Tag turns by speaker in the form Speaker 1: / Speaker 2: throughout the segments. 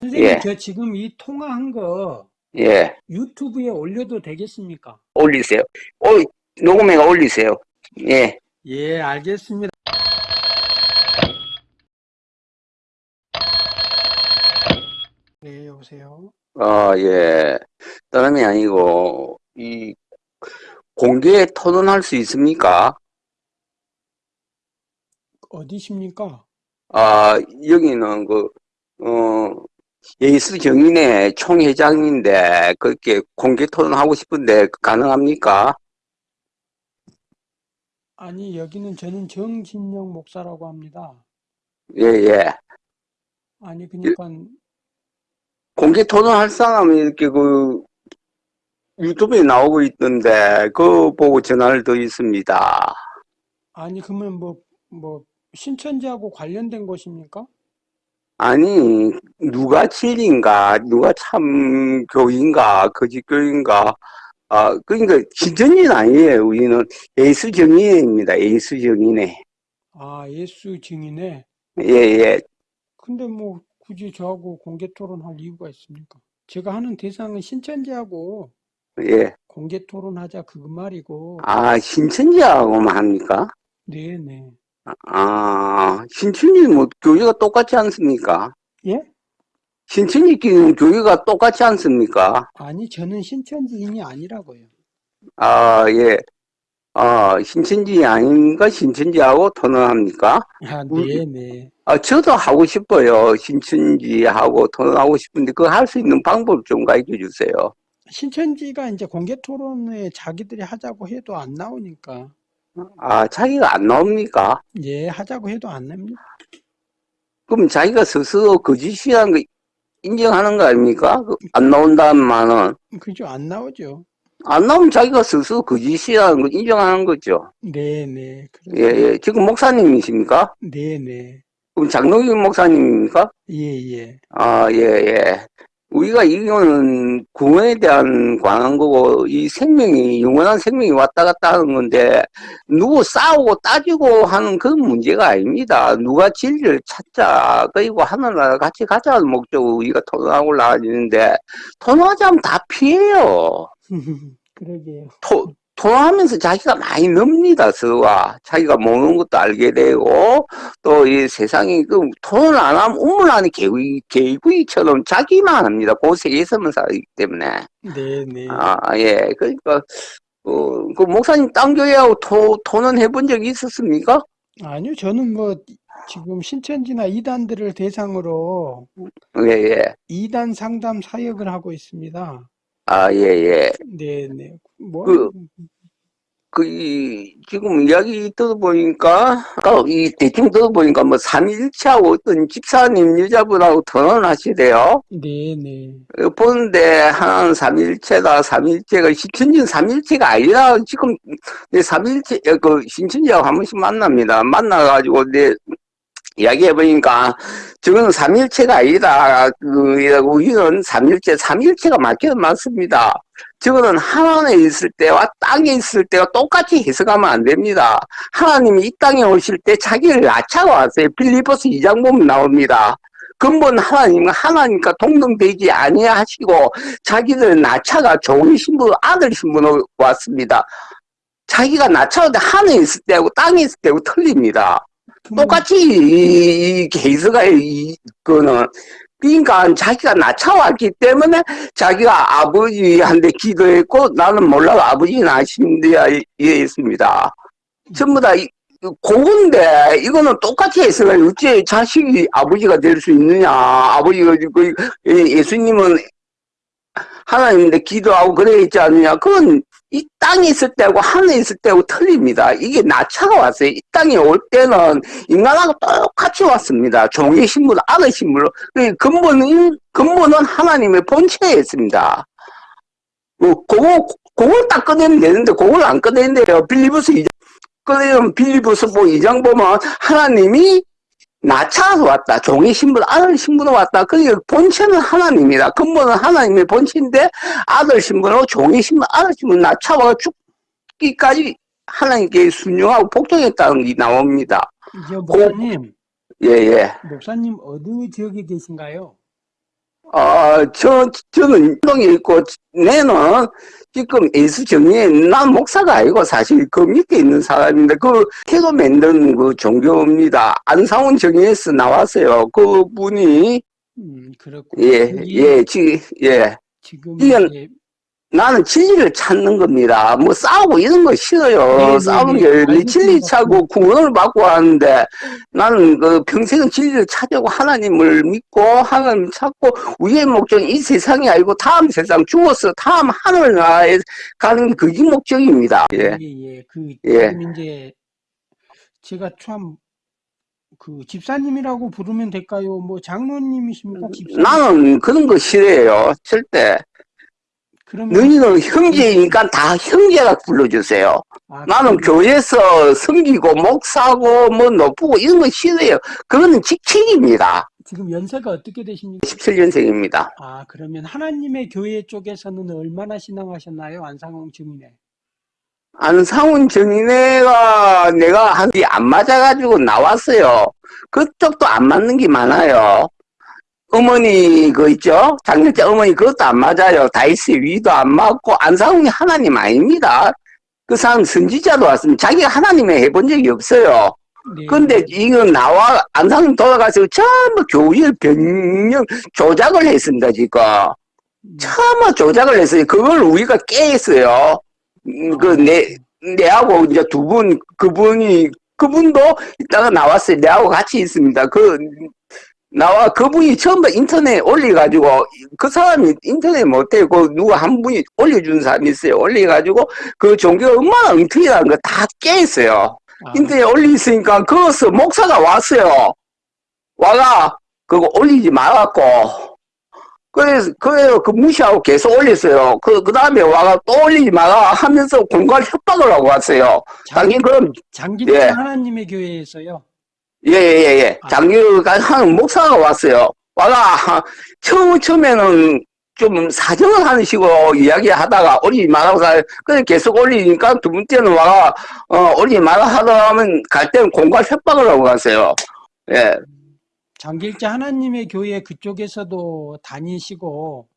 Speaker 1: 선생님,
Speaker 2: 예.
Speaker 1: 저 지금 이 통화한 거
Speaker 2: 예,
Speaker 1: 유튜브에 올려도 되겠습니까?
Speaker 2: 올리세요. 어, 녹음해가 올리세요. 예,
Speaker 1: 예, 알겠습니다. 네, 여보세요.
Speaker 2: 아, 예. 다름이 아니고, 이, 공개 토론할 수 있습니까?
Speaker 1: 어디십니까?
Speaker 2: 아, 여기는 그, 어, 예수 정인의 총회장인데, 그렇게 공개 토론하고 싶은데, 가능합니까?
Speaker 1: 아니, 여기는 저는 정진영 목사라고 합니다.
Speaker 2: 예, 예.
Speaker 1: 아니, 그러니까
Speaker 2: 공개 토론할 사람이 이렇게 그, 유튜브에 나오고 있던데, 그거 보고 전화를 드렸습니다.
Speaker 1: 아니, 그러면 뭐, 뭐, 신천지하고 관련된 것입니까?
Speaker 2: 아니, 누가 진리인가, 누가 참 교인가, 거짓교인가, 아, 그러니까 신천지는 아니에요. 우리는 예수 정인회입니다. 예수 정인회.
Speaker 1: 아, 예수 증인에.
Speaker 2: 예, 예.
Speaker 1: 근데 뭐, 굳이 저하고 공개 토론할 이유가 있습니까? 제가 하는 대상은 신천지하고
Speaker 2: 예.
Speaker 1: 공개 토론하자 그 말이고.
Speaker 2: 아, 신천지하고만 합니까?
Speaker 1: 네네.
Speaker 2: 아, 신천지는 뭐 교회가 똑같지 않습니까?
Speaker 1: 예?
Speaker 2: 신천지끼리는 교회가 똑같지 않습니까?
Speaker 1: 아니, 저는 신천지인이 아니라고요.
Speaker 2: 아, 예. 아, 신천지 아닌가? 신천지하고 토론합니까?
Speaker 1: 아,
Speaker 2: 음.
Speaker 1: 네네.
Speaker 2: 아, 저도 하고 싶어요. 신천지하고 토론하고 싶은데, 그거 할 수 있는 방법 좀 가르쳐 주세요.
Speaker 1: 신천지가 이제 공개 토론에 자기들이 하자고 해도 안 나오니까.
Speaker 2: 아, 자기가 안 나옵니까?
Speaker 1: 예, 하자고 해도 안 납니다.
Speaker 2: 그럼 자기가 스스로 거짓이라는 거 인정하는 거 아닙니까? 그안 나온다는 말은.
Speaker 1: 그죠? 안 나오죠.
Speaker 2: 안 나오면 자기가 스스로 거짓이라는 거 인정하는 거죠.
Speaker 1: 네네.
Speaker 2: 예,
Speaker 1: 그래서,
Speaker 2: 예. 지금 목사님이십니까?
Speaker 1: 네네.
Speaker 2: 그럼 장로교 목사님입니까?
Speaker 1: 예, 예.
Speaker 2: 아, 예, 예. 우리가 이거는 구원에 대한 관한 거고, 이 생명이, 영원한 생명이 왔다 갔다 하는 건데, 누구 싸우고 따지고 하는 그런 문제가 아닙니다. 누가 진리를 찾자, 그리고 하늘나라 같이 가자는 목적으로 우리가 토론하고 나가지는데, 토론하자면 다 피해요.
Speaker 1: 그러게요.
Speaker 2: 토, 토론하면서 자기가 많이 늡니다, 서로가. 자기가 모르는 것도 알게 되고, 또 이 세상이 그 토론을 안 하면 우물 안에 개구리, 개구리처럼 자기만 합니다. 그 세계에서만 살기 때문에.
Speaker 1: 네네.
Speaker 2: 아, 예. 그러니까, 어, 그 목사님 딴 교회하고 토, 토론 해본 적이 있었습니까?
Speaker 1: 아니요, 저는 뭐, 지금 신천지나 이단들을 대상으로
Speaker 2: 예, 예.
Speaker 1: 이단 상담 사역을 하고 있습니다.
Speaker 2: 아, 예, 예.
Speaker 1: 네 네. 뭐,
Speaker 2: 그- 그, 이, 지금 이야기 들어보니까, 아까 이 대충 들어보니까 뭐, 삼일체하고 어떤 집사님 여자분하고 토론을 하시대요.
Speaker 1: 네네.
Speaker 2: 어, 보는데, 하나는 삼일체다, 삼일체가, 신천지는 삼일체가 아니라, 지금, 내 삼일체, 어, 그, 신천지하고 한 번씩 만납니다. 만나가지고, 내, 이야기해보니까, 저거는 삼일체가 아니다. 우리는 삼일체, 삼일체가 맞기는 맞습니다. 저거는 하나님에 있을 때와 땅에 있을 때와 똑같이 해석하면 안 됩니다. 하나님이 이 땅에 오실 때 자기를 낳자고 왔어요. 빌리포스 2장 보면 나옵니다. 근본 하나님과 하나님과 동등되지 아니하시고 자기들 낳자가 종의 신분, 아들 신분으로 왔습니다. 자기가 낳자는데 하늘에 있을 때하고 땅에 있을 때하고 틀립니다. 똑같이 이, 이 개수가 이 거는 그러니까 자기가 낳아왔기 때문에 자기가 아버지한테 기도했고 나는 몰라도 아버지는 아신데야 이해했습니다. 전부 다 이- 그건데 이거는 똑같이 해석을 어째 자식이 아버지가 될 수 있느냐 아버지가 그 예수님은 하나님인데 기도하고 그래 있지 않느냐 그건 이 땅에 있을 때하고 하늘에 있을 때하고 틀립니다. 이게 나차가 왔어요. 이 땅에 올 때는 인간하고 똑같이 왔습니다. 종의 신분, 아들 신분으로. 그 근본은, 근본은 하나님의 본체에 있습니다. 뭐, 그거, 그걸 딱 꺼내면 되는데, 그걸 안 꺼내는데요. 빌리브스 2장, 꺼내면 빌리브스 뭐 2장 보면 하나님이 나차서 왔다. 종의 신분, 아들 신분으로 왔다. 그러니까 본체는 하나님이다. 근본은 하나님의 본체인데 아들 신분으로 종의 신분, 아들 신분 나차와 죽기까지 하나님께 순종하고 복종했다는 게 나옵니다.
Speaker 1: 저 목사님,
Speaker 2: 예, 예.
Speaker 1: 목사님 어느 지역에 계신가요?
Speaker 2: 아, 저, 저는 운동에 있고, 내는 지금 예수 정리에, 난 목사가 아니고 사실 그 밑에 있는 사람인데, 그 태도 만든 그 종교입니다. 안상훈 정의에서 나왔어요. 그 분이,
Speaker 1: 음, 그렇군요.
Speaker 2: 예, 예, 지, 예.
Speaker 1: 지금
Speaker 2: 이건-
Speaker 1: 이제
Speaker 2: 나는 진리를 찾는 겁니다. 뭐 싸우고 이런 거 싫어요.
Speaker 1: 네, 네,
Speaker 2: 싸우는
Speaker 1: 네.
Speaker 2: 게. 진리 찾고 구원을 받고 하는데, 나는 그 평생은 진리를 찾으고 하나님을 믿고, 하나님 찾고, 우리의 목적은 이 세상이 아니고 다음 세상 죽어서 다음 하늘나라에 가는 게 그게 목적입니다. 예.
Speaker 1: 예, 예. 그
Speaker 2: 예.
Speaker 1: 이제 제가 참 그 집사님이라고 부르면 될까요? 뭐 장로님이십니까? 집사님?
Speaker 2: 나는 그런 거 싫어해요. 절대.
Speaker 1: 그러면
Speaker 2: 너희는 형제이니까 다 형제라 불러주세요.
Speaker 1: 아,
Speaker 2: 나는
Speaker 1: 그-
Speaker 2: 교회에서 섬기고 목사고 뭐 높고 이런 거 싫어요. 그거는 직책입니다.
Speaker 1: 지금 연세가 어떻게 되십니까?
Speaker 2: 17년생입니다.
Speaker 1: 아, 그러면 하나님의 교회 쪽에서는 얼마나 신앙하셨나요? 안상홍 증인에.
Speaker 2: 안상훈 정인애가 내가 한게안 맞아가지고 나왔어요. 그쪽도 안 맞는 게 많아요. 어머니 그 있죠? 장렬자 어머니 그것도 안 맞아요. 다이스 위도 안 맞고 안상훈이 하나님 아닙니다. 그 사람 선지자도 왔습니다. 자기가 하나님을 해본 적이 없어요.
Speaker 1: 네.
Speaker 2: 근데 이거 나와 안상훈 돌아가서 전부 교회 변경 조작을 했습니다 지금.
Speaker 1: 음,
Speaker 2: 차마 조작을 했어요. 그걸 우리가 깨했어요. 음, 그, 내, 내하고 이제 두 분, 그분이, 그분도 이따가 나왔어요. 내하고 같이 있습니다. 그, 나와, 그분이 처음 인터넷에 올려가지고, 그 사람이 인터넷 못해. 그 누가 한 분이 올려준 사람이 있어요. 올려가지고, 그 종교가 얼마나 엉터리라는 거 다 깨했어요.
Speaker 1: 아,
Speaker 2: 인터넷에 올리니까, 그것을 목사가 왔어요. 와가, 그거 올리지 말았고, 그래서, 그래요. 그 무시하고 계속 올렸어요. 그, 그 다음에 와가 또 올리지 마라 하면서 공갈 협박을 하고 왔어요.
Speaker 1: 장,
Speaker 2: 당연히 그럼,
Speaker 1: 장기태
Speaker 2: 예.
Speaker 1: 하나님의 교회에서요.
Speaker 2: 예, 예, 예, 예.
Speaker 1: 아.
Speaker 2: 장교가 하는 목사가 왔어요. 와가, 하- 처음, 처음에는 좀 사정을 하는 식으로 이야기 하다가 올리지 하 그래 계속 올리니까 두 번째는 와가, 어, 올리지 말라 하다 하면 갈 때는 공갈 협박을 하고 갔어요. 예.
Speaker 1: 장길자 하나님의 교회 그쪽에서도 다니시고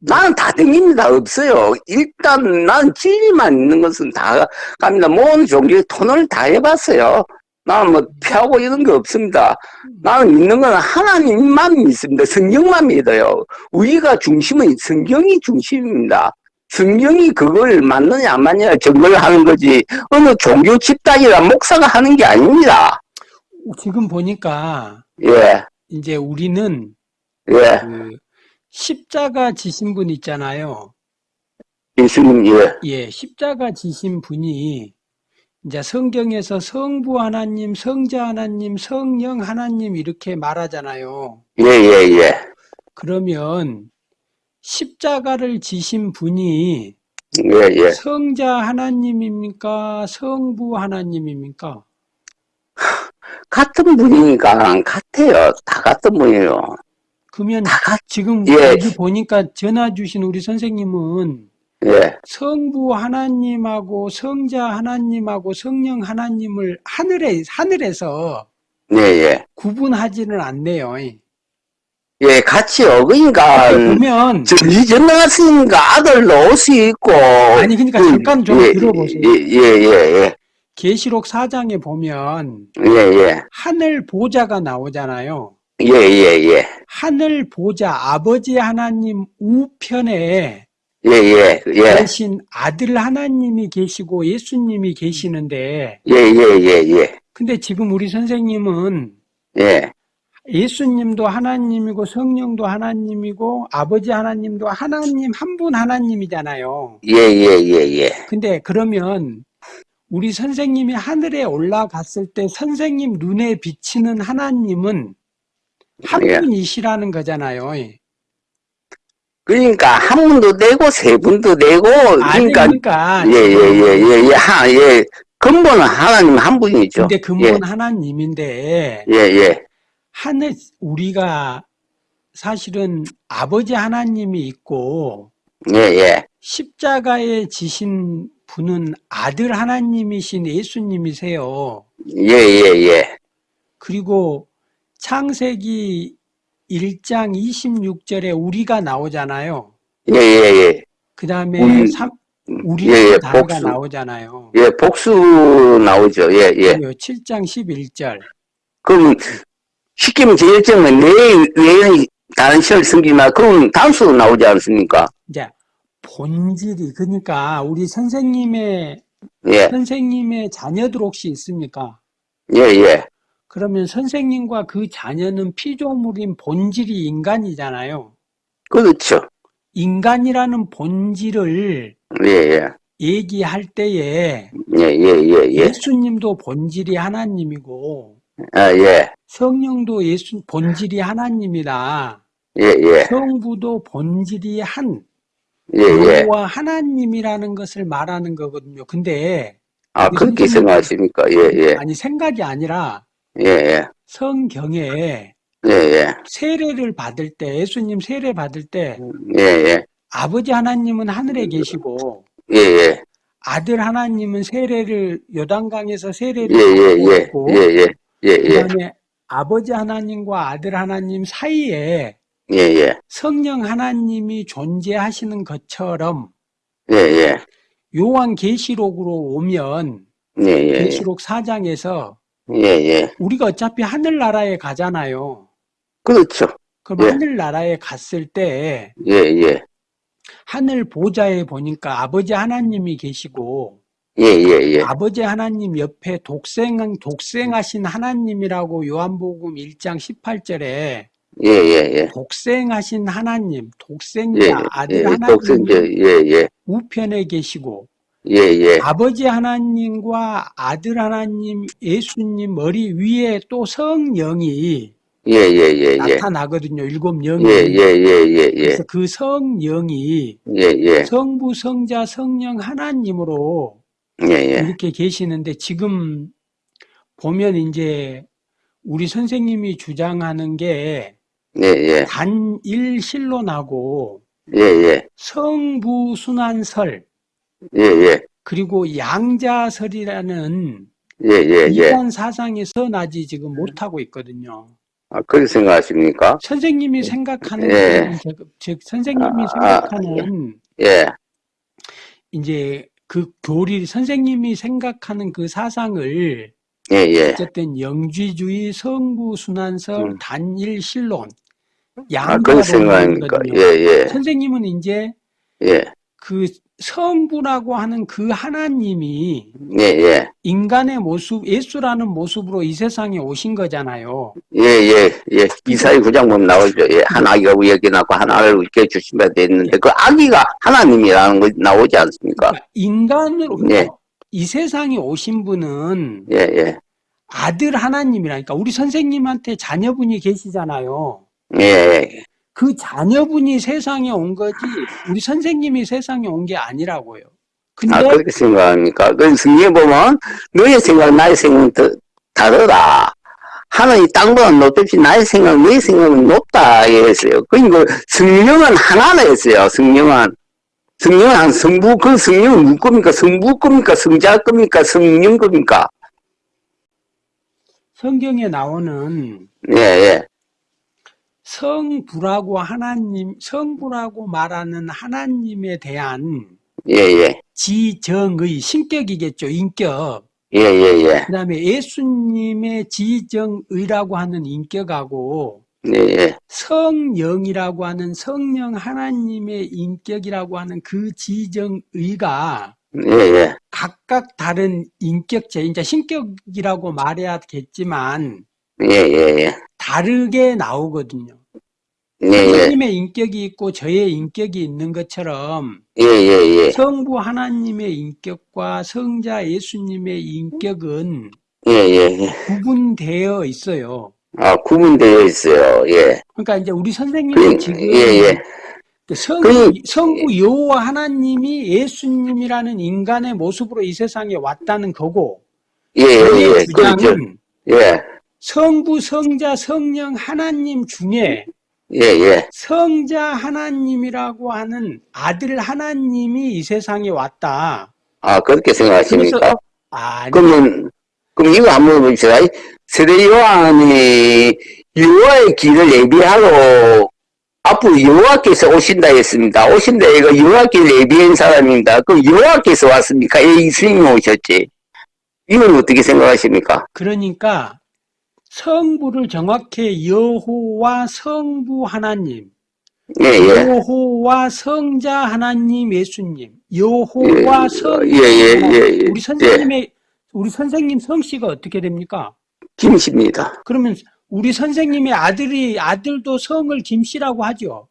Speaker 2: 나는 다 댕깁니다. 없어요. 일단 난 진리만 있는 것은 다 갑니다. 모든 종교의 토론을 다 해봤어요. 나는 뭐 피하고 이런 게 없습니다. 나는 믿는 건 하나님만 믿습니다. 성경만 믿어요. 우리가 중심은 성경이 중심입니다. 성경이 그걸 맞느냐 안 맞느냐 증거를 하는 거지 어느 종교 집단이나 목사가 하는 게 아닙니다.
Speaker 1: 지금 보니까
Speaker 2: 예,
Speaker 1: 이제 우리는
Speaker 2: 예,
Speaker 1: 그 십자가 지신 분 있잖아요.
Speaker 2: 예수님, 예,
Speaker 1: 예, 십자가 지신 분이 이제 성경에서 성부 하나님, 성자 하나님, 성령 하나님 이렇게 말하잖아요.
Speaker 2: 예, 예, 예,
Speaker 1: 그러면 십자가를 지신 분이
Speaker 2: 예, 예.
Speaker 1: 성자 하나님입니까? 성부 하나님입니까?
Speaker 2: 같은 분이니까 같아요. 다 같은 분이에요.
Speaker 1: 그러면
Speaker 2: 다 같,
Speaker 1: 지금
Speaker 2: 예.
Speaker 1: 보니까 전화 주신 우리 선생님은
Speaker 2: 예,
Speaker 1: 성부 하나님하고 성자 하나님하고 성령 하나님을 하늘에 하늘에서
Speaker 2: 예, 예.
Speaker 1: 구분하지는 않네요.
Speaker 2: 예, 같이요. 그러니까,
Speaker 1: 보면
Speaker 2: 아들도 올수 있고.
Speaker 1: 아니 그러니까
Speaker 2: 그,
Speaker 1: 잠깐 좀
Speaker 2: 예,
Speaker 1: 들어보세요.
Speaker 2: 예, 예, 예,
Speaker 1: 계시록 4장에 보면
Speaker 2: 예, 예,
Speaker 1: 하늘 보좌가 나오잖아요.
Speaker 2: 예, 예, 예,
Speaker 1: 하늘 보좌 아버지 하나님 우편에
Speaker 2: 예, 예, 예,
Speaker 1: 계신 아들 하나님이 계시고 예수님이 계시는데
Speaker 2: 예, 예, 예, 예,
Speaker 1: 근데 지금 우리 선생님은
Speaker 2: 예,
Speaker 1: 예수님도 하나님이고 성령도 하나님이고 아버지 하나님도 하나님 한 분 하나님이잖아요.
Speaker 2: 예, 예, 예, 예.
Speaker 1: 근데 그러면 우리 선생님이 하늘에 올라갔을 때 선생님 눈에 비치는 하나님은 한
Speaker 2: 예.
Speaker 1: 분이시라는 거잖아요.
Speaker 2: 그러니까 한 분도 내고 세 분도 내고 그러니까
Speaker 1: 그러니까
Speaker 2: 예, 예, 예, 예, 예, 하, 예. 근본은 하나님 한 분이죠.
Speaker 1: 근데 근본 하나님인데
Speaker 2: 예, 예,
Speaker 1: 하늘 우리가 사실은 아버지 하나님이 있고
Speaker 2: 예, 예,
Speaker 1: 십자가에 지신 분은 아들 하나님이신 예수님이세요.
Speaker 2: 예, 예, 예,
Speaker 1: 그리고 창세기 1장 26절에 우리가 나오잖아요.
Speaker 2: 예, 예, 예.
Speaker 1: 그 다음에
Speaker 2: 음,
Speaker 1: 우리
Speaker 2: 예, 예,
Speaker 1: 의 단어가
Speaker 2: 복수.
Speaker 1: 나오잖아요.
Speaker 2: 예, 복수 나오죠. 예, 예.
Speaker 1: 그리고 7장 11절.
Speaker 2: 그럼, 쉽게 말해 제일정은 내, 내 다른 시를 숨기나, 그럼 단수 나오지 않습니까?
Speaker 1: 이제 본질이 그러니까 우리 선생님의
Speaker 2: 예,
Speaker 1: 선생님의 자녀들 혹시 있습니까?
Speaker 2: 예, 예.
Speaker 1: 그러면 선생님과 그 자녀는 피조물인 본질이 인간이잖아요.
Speaker 2: 그렇죠.
Speaker 1: 인간이라는 본질을
Speaker 2: 예, 예.
Speaker 1: 얘기할 때에
Speaker 2: 예, 예, 예, 예.
Speaker 1: 예수님도 본질이 하나님이고
Speaker 2: 아, 예.
Speaker 1: 성령도 예수 본질이 하나님이다.
Speaker 2: 예, 예.
Speaker 1: 성부도 본질이 한
Speaker 2: 예, 예.
Speaker 1: 여호와 하나님이라는 것을 말하는 거거든요. 근데
Speaker 2: 아, 그렇게 생각하십니까? 예, 예.
Speaker 1: 아니 생각이 아니라
Speaker 2: 예, 예.
Speaker 1: 성경에
Speaker 2: 예, 예.
Speaker 1: 세례를 받을 때 예수님 세례 받을 때
Speaker 2: 예, 예.
Speaker 1: 아버지 하나님은 하늘에 계시고
Speaker 2: 예, 예.
Speaker 1: 아들 하나님은 세례를 요단강에서 세례를
Speaker 2: 예, 예,
Speaker 1: 받고
Speaker 2: 예. 예, 예. 예, 예.
Speaker 1: 그다음에 아버지 하나님과 아들 하나님 사이에
Speaker 2: 예, 예.
Speaker 1: 성령 하나님이 존재하시는 것처럼
Speaker 2: 예, 예.
Speaker 1: 요한 계시록으로 오면
Speaker 2: 예, 예.
Speaker 1: 계시록 4장에서
Speaker 2: 예, 예.
Speaker 1: 우리가 어차피 하늘나라에 가잖아요.
Speaker 2: 그렇죠.
Speaker 1: 그럼
Speaker 2: 예.
Speaker 1: 하늘나라에 갔을 때
Speaker 2: 예, 예.
Speaker 1: 하늘 보좌에 보니까 아버지 하나님이 계시고
Speaker 2: 예, 예, 예.
Speaker 1: 아버지 하나님 옆에 독생 독생하신 하나님이라고 요한복음 1장 18절에
Speaker 2: 예, 예, 예.
Speaker 1: 독생하신 하나님,
Speaker 2: 예,
Speaker 1: 독생자 아들
Speaker 2: 예. 독생자, 예, 예.
Speaker 1: 우편에 계시고
Speaker 2: 예, 예.
Speaker 1: 아버지 하나님과 아들 하나님 예수님 머리 위에 또 성령이
Speaker 2: 예, 예, 예, 예.
Speaker 1: 나타나거든요. 일곱 영이.
Speaker 2: 예, 예, 예, 예, 예.
Speaker 1: 그래서 그 성령이
Speaker 2: 예, 예.
Speaker 1: 성부, 성자, 성령 하나님으로
Speaker 2: 예, 예.
Speaker 1: 이렇게 계시는데 지금 보면 이제 우리 선생님이 주장하는 게
Speaker 2: 예, 예.
Speaker 1: 단일 신론하고
Speaker 2: 예, 예.
Speaker 1: 성부 순환설
Speaker 2: 예, 예.
Speaker 1: 그리고 양자설이라는
Speaker 2: 예, 예, 예.
Speaker 1: 이단 사상에 선하지 지금 못하고 있거든요.
Speaker 2: 아, 그렇게 생각하십니까?
Speaker 1: 선생님이 생각하는
Speaker 2: 예.
Speaker 1: 즉, 즉 선생님이
Speaker 2: 아,
Speaker 1: 생각하는
Speaker 2: 예.
Speaker 1: 이제 그 교리 선생님이 생각하는 그 사상을
Speaker 2: 예, 예.
Speaker 1: 어쨌든 영지주의 성부 순환설
Speaker 2: 음.
Speaker 1: 단일 신론
Speaker 2: 아, 생각하니까. 예, 예.
Speaker 1: 선생님은 이제
Speaker 2: 예.
Speaker 1: 그 성부라고 하는 그 하나님이
Speaker 2: 예, 예.
Speaker 1: 인간의 모습, 예수라는 모습으로 이 세상에 오신 거잖아요.
Speaker 2: 예, 예, 예. 이사의 구장 보면 나오죠. 예. 한 아기가 우에게 낳고 한 아를 우리께 주신다 돼 있는데 그 아기가 하나님이라는 거 나오지 않습니까?
Speaker 1: 그러니까 인간으로
Speaker 2: 예.
Speaker 1: 이 세상에 오신 분은
Speaker 2: 예, 예.
Speaker 1: 아들 하나님이라니까 우리 선생님한테 자녀분이 계시잖아요.
Speaker 2: 예, 예.
Speaker 1: 그 자녀분이 세상에 온 거지 우리 선생님이 세상에 온 게 아니라고요. 근데
Speaker 2: 아, 그렇게 생각합니까? 그 성경에 보면 너의 생각, 나의 생각은 더 다르다. 하늘이 땅보다 높듯이 나의 생각, 너의 생각은 높다. 했어요. 그러니까 성령은 하나라 했어요. 성령은. 성령은 한 성부, 그 성령은 누구 겁니까? 성부 겁니까? 성자 겁니까? 성령 겁니까?
Speaker 1: 성경에 나오는
Speaker 2: 예, 예.
Speaker 1: 성부라고 하나님, 성부라고 말하는 하나님에 대한
Speaker 2: 예, 예.
Speaker 1: 지정의 신격이겠죠, 인격.
Speaker 2: 예, 예, 예.
Speaker 1: 그 다음에 예수님의 지정의라고 하는 인격하고
Speaker 2: 예, 예.
Speaker 1: 성령이라고 하는 성령 하나님의 인격이라고 하는 그 지정의가
Speaker 2: 예, 예.
Speaker 1: 각각 다른 인격체, 이제 신격이라고 말해야겠지만
Speaker 2: 예, 예, 예.
Speaker 1: 다르게 나오거든요.
Speaker 2: 예, 예.
Speaker 1: 선생님의 인격이 있고 저의 인격이 있는 것처럼
Speaker 2: 예, 예, 예.
Speaker 1: 성부 하나님의 인격과 성자 예수님의 인격은
Speaker 2: 예, 예, 예.
Speaker 1: 구분되어 있어요.
Speaker 2: 아, 구분되어 있어요. 예.
Speaker 1: 그러니까 이제 우리
Speaker 2: 그,
Speaker 1: 선생님은 지금
Speaker 2: 예, 예.
Speaker 1: 그 성,
Speaker 2: 그-
Speaker 1: 성부 여호와 하나님이 예수님이라는 인간의 모습으로 이 세상에 왔다는 거고
Speaker 2: 예, 예, 예. 그렇죠.
Speaker 1: 주장은
Speaker 2: 예.
Speaker 1: 성부, 성자, 성령 하나님 중에
Speaker 2: 예, 예.
Speaker 1: 성자 하나님이라고 하는 아들 하나님이 이 세상에 왔다.
Speaker 2: 아, 그렇게 생각하십니까?
Speaker 1: 그래서- 아니,
Speaker 2: 그러면, 그럼 이거 한번 봅시다. 세대 요한이 여호와의 길을 예비하러 앞으로 여호와께서 오신다 했습니다. 오신다 이거 여호와께 예비한 사람입니다. 그럼 여호와께서 왔습니까? 예, 이스님이 오셨지. 이건 어떻게 생각하십니까?
Speaker 1: 그러니까 성부를 정확히 여호와 성부 하나님,
Speaker 2: 예, 예.
Speaker 1: 여호와 성자 하나님 예수님, 여호와
Speaker 2: 예,
Speaker 1: 성자
Speaker 2: 예, 예. 예, 예.
Speaker 1: 우리 선생님의 우리 선생님 성씨가 어떻게 됩니까?
Speaker 2: 김씨입니다.
Speaker 1: 그러면 우리 선생님의 아들이 아들도 성을 김씨라고 하죠.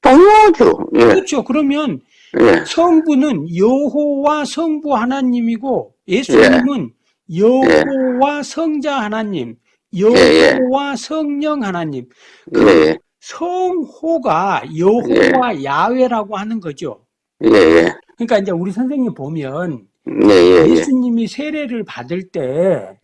Speaker 2: 당연하죠. 예,
Speaker 1: 그렇죠. 그러면
Speaker 2: 예.
Speaker 1: 성부는 여호와 성부 하나님이고 예수님은 여호와 성자 하나님, 여호와 성령 하나님.
Speaker 2: 예, 예,
Speaker 1: 성호가 여호와 야훼라고 하는 거죠.
Speaker 2: 예, 예.
Speaker 1: 그러니까 이제 우리 선생님 보면
Speaker 2: 예, 예, 예.
Speaker 1: 예수님이 세례를 받을 때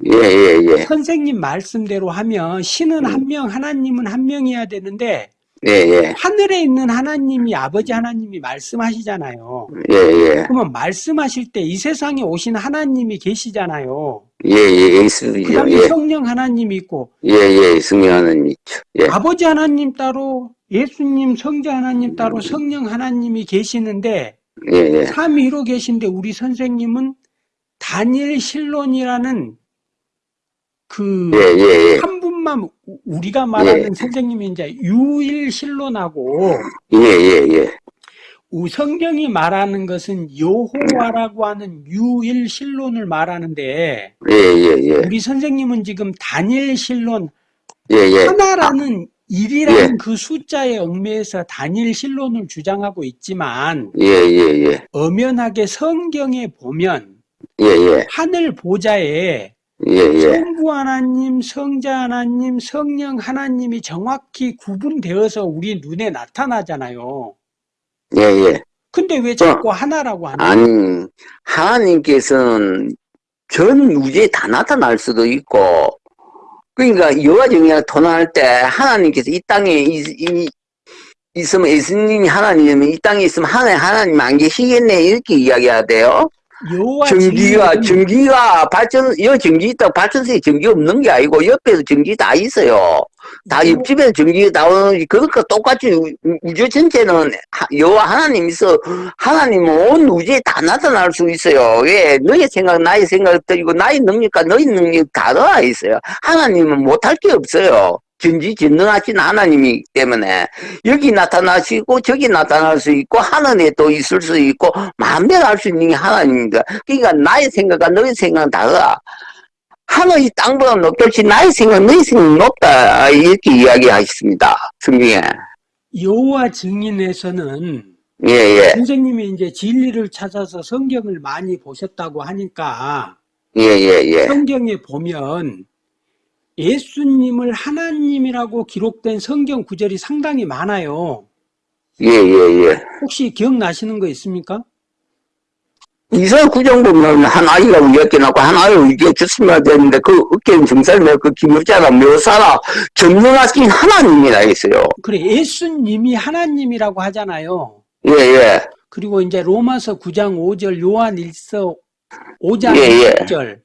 Speaker 2: 예, 예, 예.
Speaker 1: 선생님 말씀대로 하면 신은 한 명, 하나님은 한 명이어야 되는데
Speaker 2: 예, 예.
Speaker 1: 하늘에 있는 하나님이 아버지 하나님이 말씀하시잖아요.
Speaker 2: 예, 예.
Speaker 1: 그러면 말씀하실 때 이 세상에 오신 하나님이 계시잖아요.
Speaker 2: 예, 예. 예수죠.
Speaker 1: 그다음에
Speaker 2: 예.
Speaker 1: 성령 하나님이 있고
Speaker 2: 예, 예. 승리하는 있죠. 예.
Speaker 1: 아버지 하나님 따로 예수님 성자 하나님 따로 성령 하나님이 계시는데
Speaker 2: 예, 예.
Speaker 1: 삼위로 계신데 우리 선생님은 단일 신론이라는 그
Speaker 2: 예, 예, 예.
Speaker 1: 우- 우리가 말하는
Speaker 2: 예.
Speaker 1: 선생님이 이제 유일 신론하고
Speaker 2: 예, 예, 예.
Speaker 1: 우- 성경이 말하는 것은 여호와라고 하는 유일 신론을 말하는데
Speaker 2: 예, 예, 예.
Speaker 1: 우리 선생님은 지금 단일 신론
Speaker 2: 예, 예.
Speaker 1: 하나라는 일이라는 그 숫자에 얽매여서 단일 신론을 주장하고 있지만
Speaker 2: 예, 예, 예.
Speaker 1: 엄연하게 성경에 보면
Speaker 2: 예, 예.
Speaker 1: 하늘 보좌에
Speaker 2: 예, 예.
Speaker 1: 성부 하나님, 성자 하나님, 성령 하나님이 정확히 구분되어서 우리 눈에 나타나잖아요.
Speaker 2: 예, 예.
Speaker 1: 근데 왜 자꾸 하나라고 하냐?
Speaker 2: 아니, 하나님께서는 전 우주에 다 나타날 수도 있고, 그러니까 여호와 정의가 도난할 때 하나님께서 이 땅에 있, 이, 있으면 예수님이 하나님이 이 땅에 있으면 하나님 하나님 안 계시겠네 이렇게 이야기해야 돼요. 전기가 전기가 발전 여 전기 있다고 발전소에 전기 없는 게 아니고 옆에도 전기 다 있어요. 다
Speaker 1: 요-
Speaker 2: 옆집에 전기 나오는 그러니까 똑같이 우- 우주 전체는 하- 여호와 하나님 있어 하나님은 온 우주에 다 나타날 수 있어요. 왜 너의 생각 나의 생각 들이고 나의 능력과 너의 능력 다 들어가 있어요. 하나님은 못할 게 없어요. 전지 전능하신 하나님이기 때문에 여기 나타나시고 저기 나타날 수 있고 하늘에 또 있을 수 있고 마음대로 할 수 있는 게 하나님입니다. 그러니까 나의 생각과 너의 생각은 다르다. 하늘이 땅보다 높듯이 나의 생각, 너의 생각은 높다. 이렇게 이야기하셨습니다. 성경에.
Speaker 1: 여호와 증인에서는
Speaker 2: 예, 예,
Speaker 1: 선생님이 이제 진리를 찾아서 성경을 많이 보셨다고 하니까
Speaker 2: 예, 예, 예.
Speaker 1: 성경에 보면 예수님을 하나님이라고 기록된 성경 구절이 상당히 많아요.
Speaker 2: 예, 예, 예.
Speaker 1: 혹시 기억나시는 거 있습니까?
Speaker 2: 이사 구정 보면 한 아이가 위협게 낳고 한 아이를 위협 주시면 되는데 그 어깨는 정살며 그 기물자가 묘사라 전능하신 하나님이라 했어요.
Speaker 1: 그래 예수님이 하나님이라고 하잖아요.
Speaker 2: 예, 예.
Speaker 1: 그리고 이제 로마서 9장 5절, 요한 1서 5장
Speaker 2: 예, 예.
Speaker 1: 10절,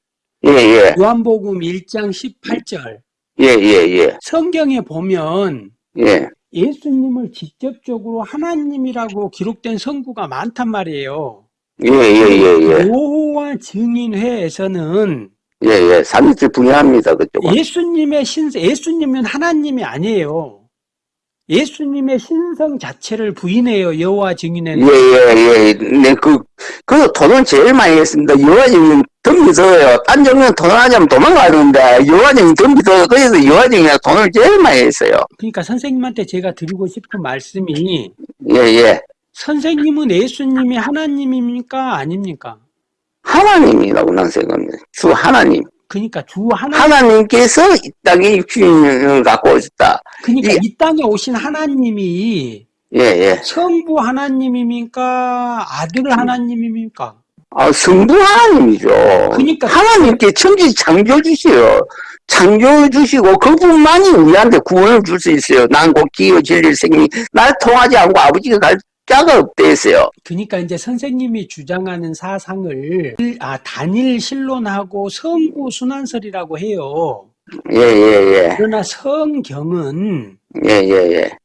Speaker 2: 예, 예.
Speaker 1: 요한복음 1장 18절.
Speaker 2: 예, 예, 예.
Speaker 1: 성경에 보면
Speaker 2: 예.
Speaker 1: 예수님을 직접적으로 하나님이라고 기록된 성구가 많단 말이에요.
Speaker 2: 예, 예, 예, 예.
Speaker 1: 여호와 증인회에서는
Speaker 2: 예, 예. 삼일째 분야합니다, 그쪽은.
Speaker 1: 예수님의 신성, 예수님은 하나님이 아니에요. 예수님의 신성 자체를 부인해요. 여호와 증인회는.
Speaker 2: 예, 예, 예. 네, 그, 그 돈을 제일 많이 했습니다. 여화정은 덤비 들어요. 딴 정은 돈 하자면 도망가는데, 여화정이 덤비 들어요. 그래서 여화정이 돈을 제일 많이 했어요.
Speaker 1: 그러니까 선생님한테 제가 드리고 싶은 말씀이
Speaker 2: 예, 예.
Speaker 1: 선생님은 예수님이 하나님입니까? 아닙니까?
Speaker 2: 하나님이라고 난 생각합니다. 주 하나님.
Speaker 1: 그러니까 주 하나,
Speaker 2: 하나님께서 이 땅에 육신을 갖고 오셨다.
Speaker 1: 그러니까
Speaker 2: 예.
Speaker 1: 이 땅에 오신 하나님이
Speaker 2: 예, 예.
Speaker 1: 성부 하나님입니까? 아들 하나님입니까?
Speaker 2: 아, 성부 하나님이죠.
Speaker 1: 그러니까
Speaker 2: 하나님께 천지 창조해 주세요. 창조해 주시고 그분만이 우리한테 구원을 줄 수 있어요. 난곧 기어 진리 생명 날 통하지 않고 아버지가 갈 자가 없대했어요.
Speaker 1: 그러니까 이제 선생님이 주장하는 사상을 아 단일 신론하고 성부 순환설이라고 해요.
Speaker 2: 예, 예, 예.
Speaker 1: 그러나 성경은
Speaker 2: 예, 예, 예.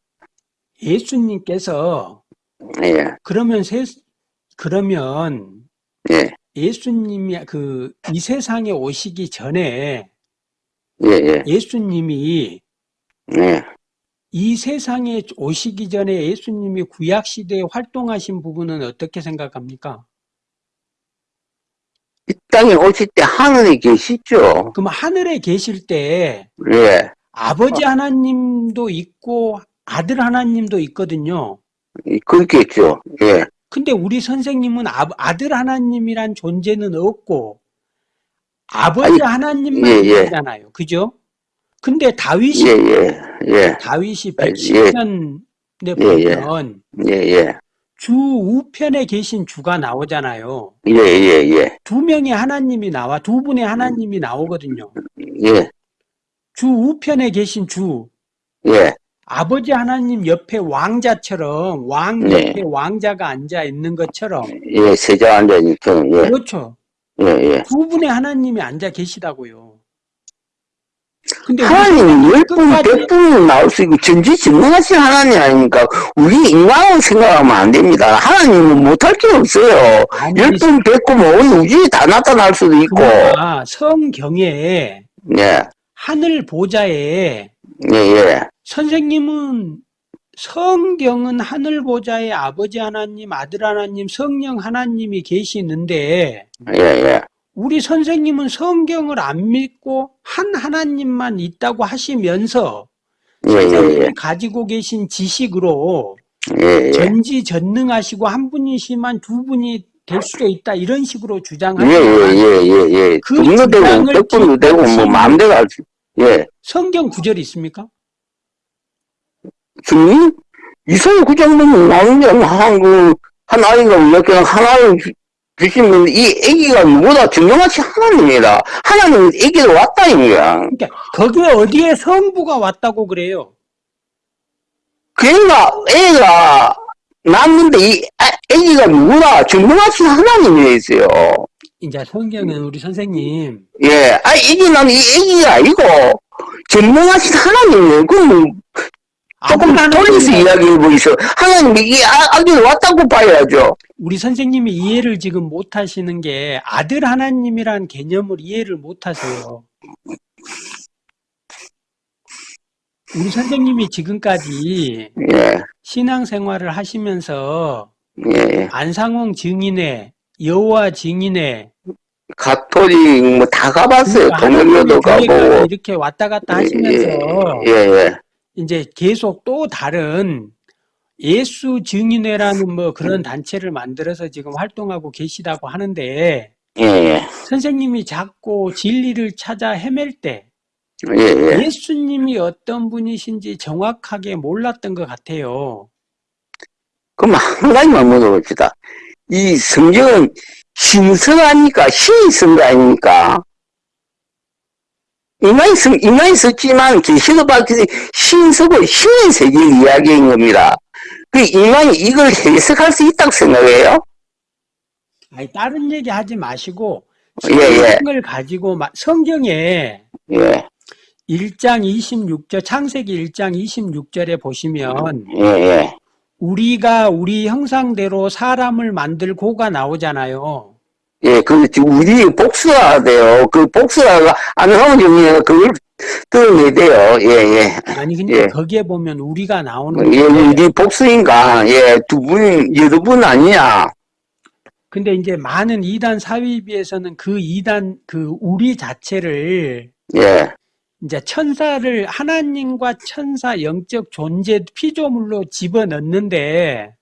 Speaker 1: 예 수님께서
Speaker 2: 예,
Speaker 1: 그러면 세, 그러면
Speaker 2: 예,
Speaker 1: 예수님이 그 이 세상에 오시기 전에
Speaker 2: 예, 예,
Speaker 1: 예수님이
Speaker 2: 예.
Speaker 1: 이 세상에 오시기 전에 예수님이 구약 시대에 활동하신 부분은 어떻게 생각합니까?
Speaker 2: 이 땅에 오실 때 하늘에 계시죠?
Speaker 1: 그럼 하늘에 계실 때
Speaker 2: 예,
Speaker 1: 아버지 하나님도 있고 아들 하나님도 있거든요.
Speaker 2: 이- 그렇겠죠. 예,
Speaker 1: 근데 우리 선생님은 아, 아들 하나님이란 존재는 없고 아버지
Speaker 2: 아니,
Speaker 1: 하나님만
Speaker 2: 예, 예.
Speaker 1: 계시잖아요. 그죠? 근데 다윗이
Speaker 2: 예, 예, 예,
Speaker 1: 다윗이
Speaker 2: 아, 예.
Speaker 1: 110편에
Speaker 2: 예, 예.
Speaker 1: 보면
Speaker 2: 예, 예,
Speaker 1: 주 우편에 계신 주가 나오잖아요.
Speaker 2: 예, 예, 예,
Speaker 1: 두 명의 하나님이 나와 두 분의 하나님이 나오거든요.
Speaker 2: 예,
Speaker 1: 주 우편에 계신 주
Speaker 2: 예,
Speaker 1: 아버지 하나님 옆에 왕자처럼 왕
Speaker 2: 네.
Speaker 1: 옆에 왕자가 앉아 있는 것처럼
Speaker 2: 예, 세자 앉아있죠. 예,
Speaker 1: 그렇죠.
Speaker 2: 예, 예.
Speaker 1: 두 분의 하나님이 앉아 계시다고요. 근데
Speaker 2: 하나님 열 분,
Speaker 1: 끝까지
Speaker 2: 백분 나올 수 있고 전지전능하신 하나님 아닙니까? 우리 인간으로 생각하면 안 됩니다. 하나님은 못할 게 없어요.
Speaker 1: 아니,
Speaker 2: 열 분, 백 분, 온 우주에 다 나타날 수도 있고.
Speaker 1: 성경에
Speaker 2: 예,
Speaker 1: 하늘 보좌에
Speaker 2: 예, 예.
Speaker 1: 선생님은 성경은 하늘 보좌에 아버지 하나님, 아들 하나님, 성령 하나님이 계시는데
Speaker 2: 예, 예.
Speaker 1: 우리 선생님은 성경을 안 믿고 한 하나님만 있다고 하시면서
Speaker 2: 예, 예,
Speaker 1: 선생님이 가지고 계신 지식으로
Speaker 2: 예, 예.
Speaker 1: 전지전능하시고 한 분이시만 두 분이 될 수도 있다 이런 식으로
Speaker 2: 예,
Speaker 1: 주장하지만
Speaker 2: 예, 예, 예, 예.
Speaker 1: 그
Speaker 2: 되고,
Speaker 1: 주장을
Speaker 2: 백분도 되고, 뭐, 마음대로 할 수, 예.
Speaker 1: 성경 구절이 있습니까?
Speaker 2: 주님? 이사야 그 정도면 나오는데, 한, 그, 한 아이가 이렇게 하나를 주- 주시면, 이 애기가 누구다? 증명하신 하나님이다. 하나님은 애기로 왔다, 이거야.
Speaker 1: 그러니까 거기에 어디에 성부가 왔다고 그래요?
Speaker 2: 그러니까, 애가 낳는데, 이 아- 애기가 누구다? 증명하신 하나님이 있어요.
Speaker 1: 이제 성경은 우리 선생님
Speaker 2: 예. 아, 애기 난이 애기가 아니고, 증명하신 하나님이에요. 그럼, 조금
Speaker 1: 아들
Speaker 2: 돌려서
Speaker 1: 하나님이
Speaker 2: 이야기해보있어 하나님이 이 아- 아기를 왔다고 봐야죠.
Speaker 1: 우리 선생님이 이해를 지금 못 하시는 게 아들 하나님이란 개념을 이해를 못 하세요. 우리 선생님이 지금까지
Speaker 2: 예,
Speaker 1: 신앙생활을 하시면서
Speaker 2: 예.
Speaker 1: 안상홍 증인회, 여호와 증인회,
Speaker 2: 가톨릭 뭐 다 가봤어요.
Speaker 1: 그러니까 교회가
Speaker 2: 가보고.
Speaker 1: 이렇게 왔다 갔다 하시면서
Speaker 2: 예, 예,
Speaker 1: 이제 계속 또 다른 예수 증인회라는 뭐 그런 단체를 만들어서 지금 활동하고 계시다고 하는데
Speaker 2: 예, 예,
Speaker 1: 선생님이 자꾸 진리를 찾아 헤맬 때
Speaker 2: 예, 예.
Speaker 1: 예수님이 어떤 분이신지 정확하게 몰랐던 것 같아요.
Speaker 2: 그럼 한 가지만 물어봅시다. 이 성경은 신성 아닙니까? 신이 쓴 거 아닙니까? 인간이 쓴, 인간이 썼지만 계시도 밝혀서 신서고 신의 세계를 이야기한 겁니다. 그 인간이 이걸 해석할 수 있다고 생각해요?
Speaker 1: 아니, 다른 얘기 하지 마시고
Speaker 2: 예, 예.
Speaker 1: 성경을 가지고 마- 성경에
Speaker 2: 예,
Speaker 1: 1장 26절 창세기 1장 26절에 보시면
Speaker 2: 예, 예.
Speaker 1: 우리가 우리 형상대로 사람을 만들고가 나오잖아요.
Speaker 2: 예, 그, 우리 복수해야 돼요. 그 복수가 안 정리가 그걸 들어내야 돼요. 예, 예.
Speaker 1: 아니 근데
Speaker 2: 예.
Speaker 1: 거기에 보면 우리가 나오는
Speaker 2: 예,
Speaker 1: 데
Speaker 2: 우리 복수인가? 예, 두 분, 여러 분 아니냐?
Speaker 1: 근데 이제 많은 이단 사위비에서는 그 이단 그 우리 자체를
Speaker 2: 예,
Speaker 1: 이제 천사를 하나님과 천사 영적 존재 피조물로 집어넣는데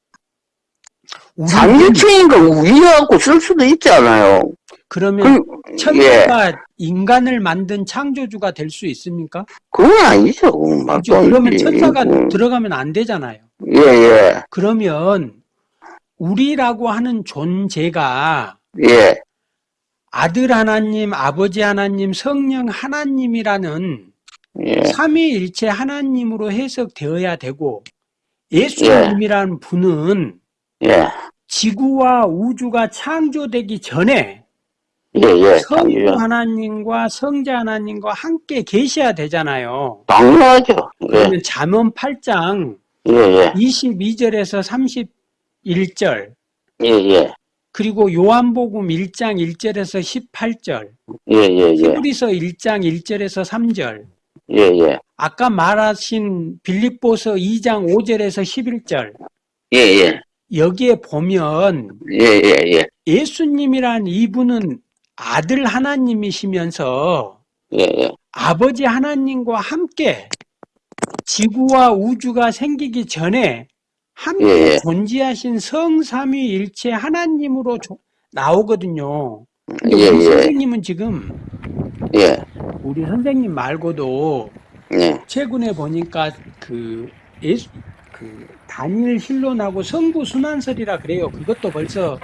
Speaker 1: 우리는
Speaker 2: 삼일체인가 우리하고 쓸 수도 있잖아요.
Speaker 1: 그러면
Speaker 2: 그, 예,
Speaker 1: 천사가 인간을 만든 창조주가 될 수 있습니까?
Speaker 2: 그건 아니죠. 안
Speaker 1: 그러면. 천사가
Speaker 2: 음,
Speaker 1: 들어가면 안 되잖아요.
Speaker 2: 예, 예,
Speaker 1: 그러면 우리라고 하는 존재가
Speaker 2: 예,
Speaker 1: 아들 하나님, 아버지 하나님, 성령 하나님이라는
Speaker 2: 예,
Speaker 1: 삼위일체 하나님으로 해석되어야 되고 예수님이라는 분은
Speaker 2: 예,
Speaker 1: 지구와 우주가 창조되기 전에
Speaker 2: 예, 예.
Speaker 1: 성부. 하나님과 성자 하나님과 함께 계셔야 되잖아요.
Speaker 2: 당연하죠. 예,
Speaker 1: 그러면 잠언 8장
Speaker 2: 예, 예.
Speaker 1: 22절에서 31절
Speaker 2: 예, 예.
Speaker 1: 그리고 요한복음 1장 1절에서 18절
Speaker 2: 예, 예, 예.
Speaker 1: 히브리서 1장 1절에서 3절
Speaker 2: 예, 예.
Speaker 1: 아까 말하신 빌립보서 2장 5절에서 11절
Speaker 2: 예, 예.
Speaker 1: 여기에 보면
Speaker 2: 예, 예, 예.
Speaker 1: 예 수님이란 이분은 아들 하나님이시면서
Speaker 2: 예, 예.
Speaker 1: 아버지 하나님과 함께 지구와 우주가 생기기 전에 함께
Speaker 2: 예, 예.
Speaker 1: 존재하신 성삼위일체 하나님으로 조- 나오거든요.
Speaker 2: 예,
Speaker 1: 우리
Speaker 2: 예.
Speaker 1: 선생님은 지금
Speaker 2: 예,
Speaker 1: 우리 선생님 말고도
Speaker 2: 예.
Speaker 1: 최근에 보니까 그 예수 그 단일 힐론하고 성부 순환설이라 그래요. 그것도 벌써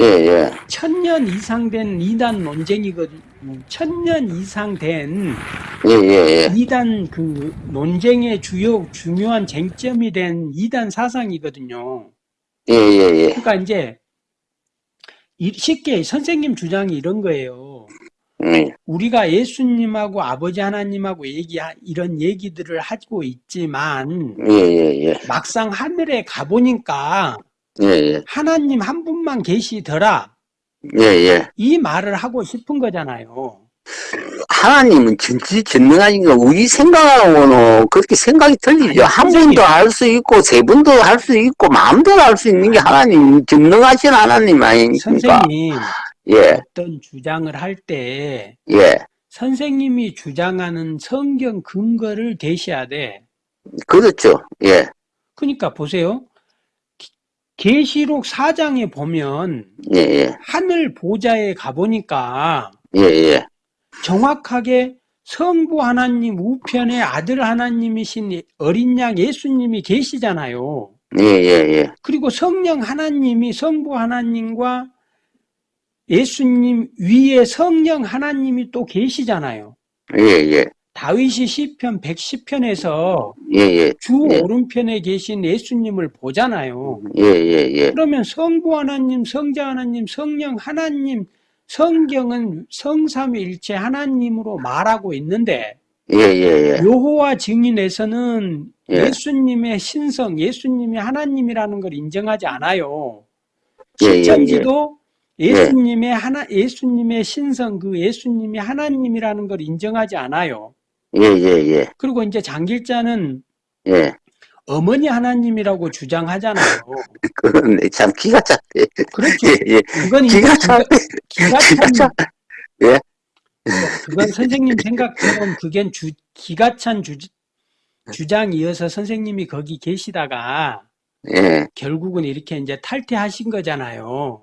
Speaker 2: 예, 예.
Speaker 1: 천년 이상 된 이단 논쟁이거든요. 천년 이상 된
Speaker 2: 예, 예, 예.
Speaker 1: 이단 그 논쟁의 주요 중요한 쟁점이 된 이단 사상이거든요.
Speaker 2: 예, 예, 예.
Speaker 1: 그러니까 이제 이- 쉽게 선생님 주장이 이런 거예요.
Speaker 2: 예.
Speaker 1: 우리가 예수님하고 아버지 하나님하고 얘기 이런 얘기들을 하고 있지만
Speaker 2: 예, 예, 예.
Speaker 1: 막상 하늘에 가보니까
Speaker 2: 예, 예.
Speaker 1: 하나님 한 분만 계시더라
Speaker 2: 예, 예.
Speaker 1: 이 말을 하고 싶은 거잖아요.
Speaker 2: 하나님은 전지전능하신 거 우리 생각하고는 그렇게 생각이 틀리죠. 한. 분도 할수 있고 세 분도 할 수 있고 마음대로 할 수 있는 게 하나님 전능하신 하나님 아닙니까?
Speaker 1: 선생님
Speaker 2: 예,
Speaker 1: 어떤 주장을 할때
Speaker 2: 예.
Speaker 1: 선생님이 주장하는 성경 근거를 대셔야 돼.
Speaker 2: 그렇죠. 예,
Speaker 1: 그러니까 보세요. 기- 계시록 4장에 보면
Speaker 2: 예, 예,
Speaker 1: 하늘 보좌에 가보니까
Speaker 2: 예, 예.
Speaker 1: 정확하게 성부 하나님 우편에 아들 하나님이신 어린 양 예수님이 계시잖아요.
Speaker 2: 예, 예, 예. 그리고
Speaker 1: 성령 하나님이 성부 하나님과 예수님 위에 성령 하나님이 또 계시잖아요.
Speaker 2: 예, 예.
Speaker 1: 다윗이 시편 110편에서
Speaker 2: 예, 예.
Speaker 1: 주
Speaker 2: 예.
Speaker 1: 오른편에 계신 예수님을 보잖아요.
Speaker 2: 예, 예, 예.
Speaker 1: 그러면 성부 하나님, 성자 하나님, 성령 하나님, 성경은 성삼위일체 하나님으로 말하고 있는데
Speaker 2: 예, 예, 예.
Speaker 1: 여호와 증인에서는
Speaker 2: 예.
Speaker 1: 예수님의 신성, 예수님이 하나님이라는 걸 인정하지 않아요.
Speaker 2: 예, 예,
Speaker 1: 신천지도
Speaker 2: 예.
Speaker 1: 예수님의 하나, 예수님의 신성, 그 예수님이 하나님이라는 걸 인정하지 않아요.
Speaker 2: 예, 예, 예.
Speaker 1: 그리고 이제 장길자는
Speaker 2: 예.
Speaker 1: 어머니 하나님이라고 주장하잖아요.
Speaker 2: 그런데 참 기가 찼대.
Speaker 1: 그렇죠.
Speaker 2: 예, 예.
Speaker 1: 그건
Speaker 2: 기가 찼대.
Speaker 1: 기가 찬,
Speaker 2: 찼
Speaker 1: 그건 선생님 생각대로는 그겐 주, 기가 찬 주, 주장이어서 선생님이 거기 계시다가
Speaker 2: 예.
Speaker 1: 결국은 이렇게 이제 탈퇴하신 거잖아요.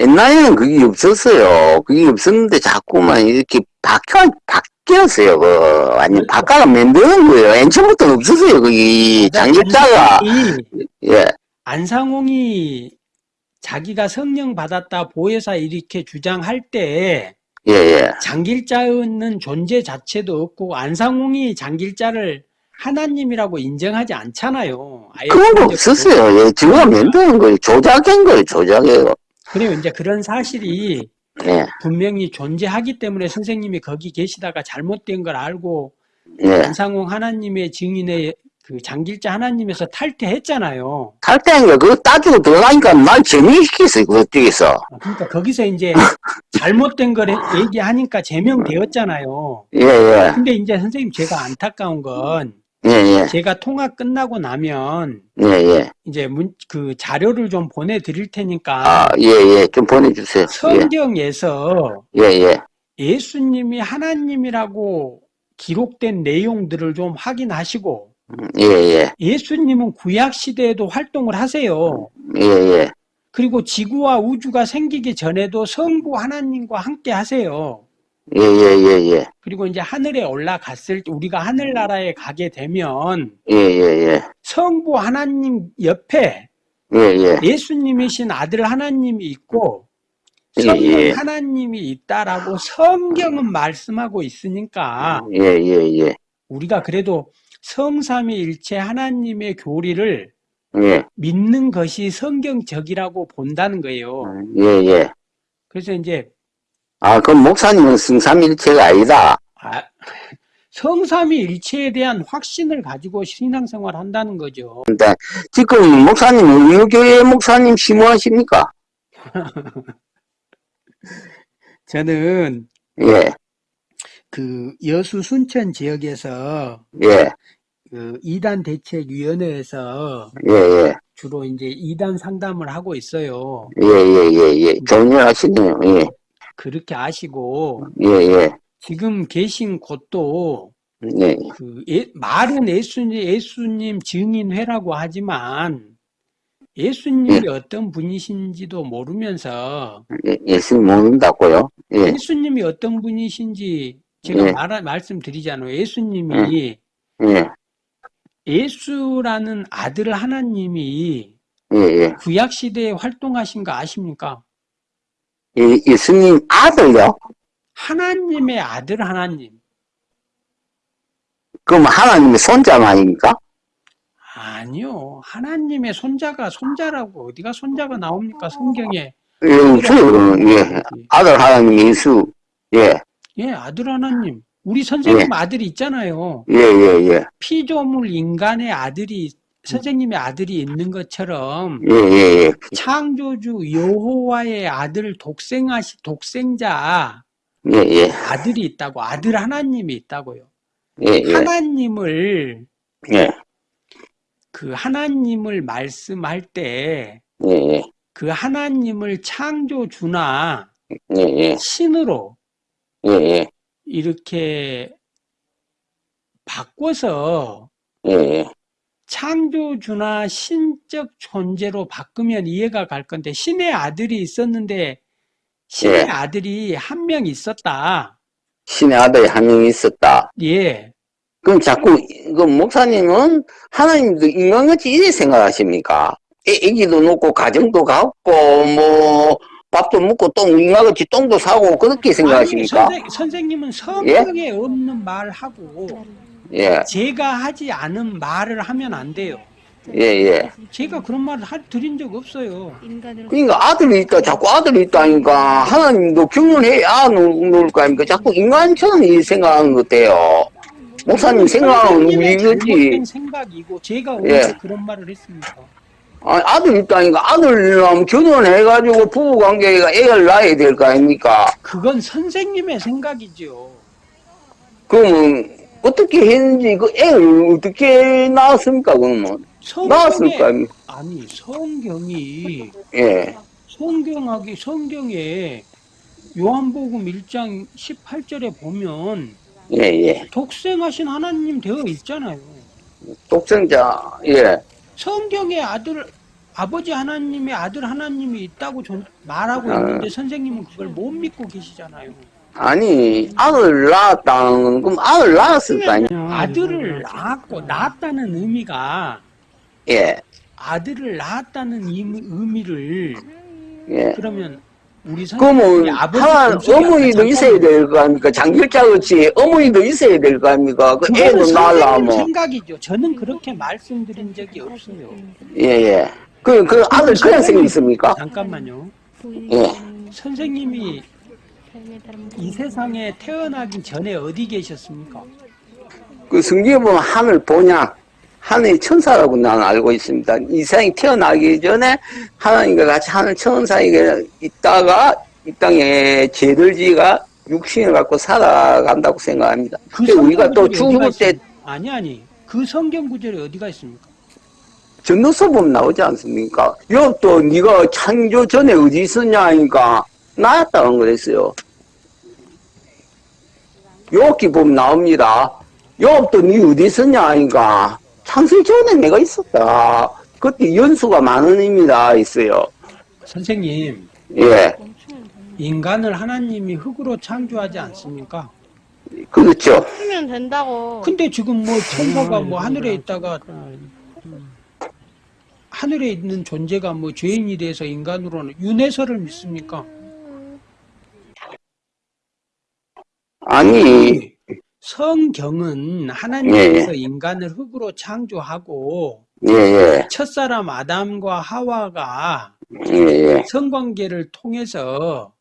Speaker 2: 옛날에는 그게 없었어요. 그게 없었는데 자꾸만 이렇게 바뀌어, 바뀌었어요. 그, 아니,
Speaker 1: 그렇죠.
Speaker 2: 바꿔가 만드는 거예요. 엔처부터 없었어요. 그게 장기자가.
Speaker 1: 안상홍이,
Speaker 2: 예,
Speaker 1: 안상홍이 자기가 성령 받았다 보혜사 이렇게 주장할 때
Speaker 2: 예, 예.
Speaker 1: 장길자는 존재 자체도 없고 안상홍이 장길자를 하나님이라고 인정하지 않잖아요.
Speaker 2: 그런 거 없었어요. 예, 지가 만드는 거예요. 조작한 거예요. 조작이에요.
Speaker 1: 그리고 이제 그런 사실이
Speaker 2: 예,
Speaker 1: 분명히 존재하기 때문에 선생님이 거기 계시다가 잘못된 걸 알고
Speaker 2: 예.
Speaker 1: 안상홍 하나님의 증인의 그 장길자 하나님에서 탈퇴했잖아요.
Speaker 2: 탈때인 거 그거 따지고 들어가니까 날 재미시켰어요. 그쪽에서.
Speaker 1: 그러니까 거기서 이제 잘못된 걸 얘기하니까 제명되었잖아요.
Speaker 2: 예, 예.
Speaker 1: 근데 이제 선생님 제가 안타까운 건
Speaker 2: 예, 예.
Speaker 1: 제가 통화 끝나고 나면
Speaker 2: 예, 예.
Speaker 1: 이제 문, 그 자료를 좀 보내드릴 테니까
Speaker 2: 아, 예, 예. 좀 보내주세요. 예,
Speaker 1: 성경에서
Speaker 2: 예, 예.
Speaker 1: 예수님이 하나님이라고 기록된 내용들을 좀 확인하시고
Speaker 2: 예, 예.
Speaker 1: 예수님은 구약 시대에도 활동을 하세요.
Speaker 2: 예, 예.
Speaker 1: 그리고 지구와 우주가 생기기 전에도 성부 하나님과 함께 하세요.
Speaker 2: 예, 예, 예, 예.
Speaker 1: 그리고 이제 하늘에 올라갔을 때 우리가 하늘나라에 가게 되면
Speaker 2: 예, 예, 예.
Speaker 1: 성부 하나님 옆에
Speaker 2: 예, 예.
Speaker 1: 예수님이신 아들 하나님이 있고
Speaker 2: 예,
Speaker 1: 성령
Speaker 2: 예.
Speaker 1: 하나님이 있다라고 성경은 말씀하고 있으니까
Speaker 2: 예, 예, 예.
Speaker 1: 우리가 그래도 성삼위일체 하나님의 교리를
Speaker 2: 예,
Speaker 1: 믿는 것이 성경적이라고 본다는 거예요.
Speaker 2: 예, 예.
Speaker 1: 그래서 이제
Speaker 2: 아, 그럼 목사님은 성삼일체가 아니다.
Speaker 1: 아, 성삼위일체에 대한 확신을 가지고 신앙생활 한다는 거죠.
Speaker 2: 근데 지금 목사님은 어느 교회 목사님 심호하십니까?
Speaker 1: 저는
Speaker 2: 예,
Speaker 1: 그 여수 순천 지역에서
Speaker 2: 예,
Speaker 1: 그 이단 대책 위원회에서
Speaker 2: 예, 예,
Speaker 1: 주로 이제 이단 상담을 하고 있어요.
Speaker 2: 예, 예, 예, 예. 좋은 일 하시네요. 예,
Speaker 1: 그렇게 아시고
Speaker 2: 예, 예,
Speaker 1: 지금 계신 곳도
Speaker 2: 예,
Speaker 1: 그 예- 말은 예수님, 예수님 증인회라고 하지만 예수님이 어떤 분이신지도 모르면서
Speaker 2: 예, 예수님 모른다고요? 예,
Speaker 1: 예수님이 어떤 분이신지 제가
Speaker 2: 예.
Speaker 1: 말, 말씀드리잖아요. 예수님이
Speaker 2: 예,
Speaker 1: 예수라는 아들 하나님이
Speaker 2: 예, 예.
Speaker 1: 구약 시대에 활동하신 거 아십니까?
Speaker 2: 예, 예수님 아들요?
Speaker 1: 하나님의 아들 하나님.
Speaker 2: 그럼 하나님의 손자 아닙니까?
Speaker 1: 아니요. 하나님의 손자가 손자라고 어디가 손자가 나옵니까? 성경에.
Speaker 2: 예, 저, 예, 아들 하나님 예수. 예,
Speaker 1: 예, 아들 하나님. 우리 선생님
Speaker 2: 예.
Speaker 1: 아들이 있잖아요.
Speaker 2: 예, 예, 예,
Speaker 1: 피조물 인간의 아들이 선생님의 아들이 있는 것처럼
Speaker 2: 예, 예, 예,
Speaker 1: 창조주 여호와의 아들 독생하시 독생자
Speaker 2: 예, 예,
Speaker 1: 아들이 있다고 아들 하나님이 있다고요.
Speaker 2: 예, 예,
Speaker 1: 하나님을
Speaker 2: 예,
Speaker 1: 그 하나님을 말씀할 때그
Speaker 2: 예,
Speaker 1: 하나님을 창조주나 신으로 이렇게 바꿔서. 창조주나 신적 존재로 바꾸면 이해가 갈 건데 신의 아들이 있었는데 신의
Speaker 2: 예.
Speaker 1: 아들이 한 명 있었다.
Speaker 2: 신의 아들이 한 명 있었다.
Speaker 1: 예.
Speaker 2: 그럼 자꾸, 그 목사님은 하나님도 인간같이 이래 생각하십니까? 애, 애기도 놓고, 가정도 갖고, 뭐, 밥도 먹고, 똥, 인간같이 똥도 사고, 그렇게
Speaker 1: 아니,
Speaker 2: 생각하십니까?
Speaker 1: 선생, 선생 님은 성경에 없는 말하고
Speaker 2: 예,
Speaker 1: 제가 하지 않은 말을 하면 안 돼요.
Speaker 2: 예, 예.
Speaker 1: 제가 그런 말을 하- 드린 적 없어요.
Speaker 2: 그러니까 아들이 있다, 자꾸 아들이 있다니까, 하나님도 경륜해야 놓을, 놓을 거 아닙니까? 자꾸 인간처럼 이 생각하는 것 같아요. 목사님 생각은.
Speaker 1: 잘못된 생각이고 제가
Speaker 2: 예.
Speaker 1: 그런 말을 했습니까?
Speaker 2: 아니, 아들 있다니까, 아들이랑 결혼해가지고 부부관계가 애를 낳아야 될 거 아닙니까?
Speaker 1: 그건 선생님의 생각이죠.
Speaker 2: 그러면, 어떻게 했는지, 그 애를 어떻게 낳았습니까, 그러면? 낳았을
Speaker 1: 성경에
Speaker 2: 거 아닙니까?
Speaker 1: 아니 성경이
Speaker 2: 예,
Speaker 1: 성경하기 성경에 요한복음 1장 18절에 보면
Speaker 2: 예, 예.
Speaker 1: 독생하신 하나님 되어 있잖아요.
Speaker 2: 독생자, 예.
Speaker 1: 성경에 아들 아버지 하나님의 아들 하나님이 있다고 전- 말하고
Speaker 2: 아.
Speaker 1: 있는데 선생님은 그걸 못 믿고 계시잖아요.
Speaker 2: 아니, 아들 낳았다는 건, 그럼 아들 낳았을 거 아니야?
Speaker 1: 아들을 낳았고 낳았다는 의미가
Speaker 2: 예,
Speaker 1: 아들을 낳았다는 의미- 의미를
Speaker 2: 예.
Speaker 1: 그러면 우리
Speaker 2: 그러면 하나 어머니도. 있어야 될 거 아닙니까? 장길자 같이 어머니도 있어야 될 거 아닙니까? 그 애도 낳으려면
Speaker 1: 생각이죠. 저는 그렇게 말씀드린 적이 없어요.
Speaker 2: 예예. 그 그 아들 그냥 생겼습니까?
Speaker 1: 잠깐만요.
Speaker 2: 예.
Speaker 1: 선생님이 이 세상에 태어나기 전에 어디 계셨습니까?
Speaker 2: 그 성경에 보면 하늘 보냐 하늘 천사라고 나는 알고 있습니다. 이 세상에 태어나기 전에 하나님과 같이 하늘 천사에 있다가 이 땅에 죄들지가 육신을 갖고 살아간다고 생각합니다.
Speaker 1: 그
Speaker 2: 근데 우리가 또 죽을 때?
Speaker 1: 아니 아니 그 성경 구절이 어디가 있습니까?
Speaker 2: 전도서 보면 나오지 않습니까? 욥도 네가 창조 전에 어디 있었냐 하니까 나였다는 그랬어요. 욥기 보면 나옵니다. 욥도 네 어디 있었냐 하니까 창세 전에 내가 있었다. 그때 연수가 많은 의미다 있어요.
Speaker 1: 선생님
Speaker 2: 예,
Speaker 1: 인간을 하나님이 흙으로 창조하지 않습니까?
Speaker 2: 그렇죠.
Speaker 3: 하면 된다고.
Speaker 1: 근데 지금 뭐 천사가 뭐 하늘에 있다가 하늘에 있는 존재가 뭐 죄인이 돼서 인간으로는 윤회설을 믿습니까?
Speaker 2: 아니,
Speaker 1: 성경은 하나님께서 인간을 흙으로 창조하고
Speaker 2: 예, 예,
Speaker 1: 첫사람 아담과 하와가
Speaker 2: 예, 예,
Speaker 1: 성관계를 통해서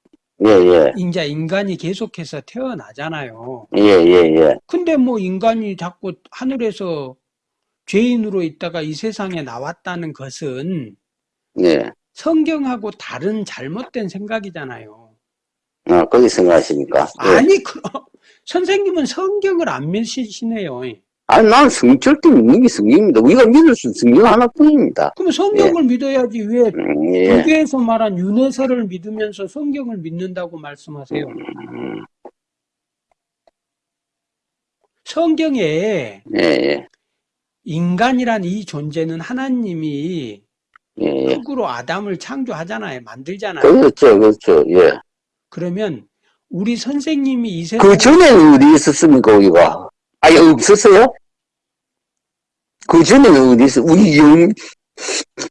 Speaker 2: 예, 예.
Speaker 1: 이제 인간이 계속해서 태어나잖아요.
Speaker 2: 예, 예, 예.
Speaker 1: 근데 뭐 인간이 자꾸 하늘에서 죄인으로 있다가 이 세상에 나왔다는 것은
Speaker 2: 예.
Speaker 1: 성경하고 다른 잘못된 생각이잖아요.
Speaker 2: 아, 그렇게 생각하십니까? 예.
Speaker 1: 아니, 그, 선생님은 성경을 안 믿으시네요.
Speaker 2: 아니, 난 성, 절대 믿는 게 성경입니다. 우리가 믿을 수 있는 성경 하나뿐입니다.
Speaker 1: 그럼 성경을 믿어야지 왜
Speaker 2: 음, 예.
Speaker 1: 불교에서 말한 윤회설을 믿으면서 성경을 믿는다고 말씀하세요?
Speaker 2: 음,
Speaker 1: 성경에
Speaker 2: 예, 예.
Speaker 1: 인간이란 이 존재는 하나님이
Speaker 2: 예, 예.
Speaker 1: 흙으로 아담을 창조하잖아요. 만들잖아요.
Speaker 2: 그렇죠, 그렇죠, 예.
Speaker 1: 그러면 우리 선생님이 이 세상
Speaker 2: 그 전에는 어디 있었습니까, 우리가? 아예 없었어요? 그 전에는 어디 있어? 우리 영,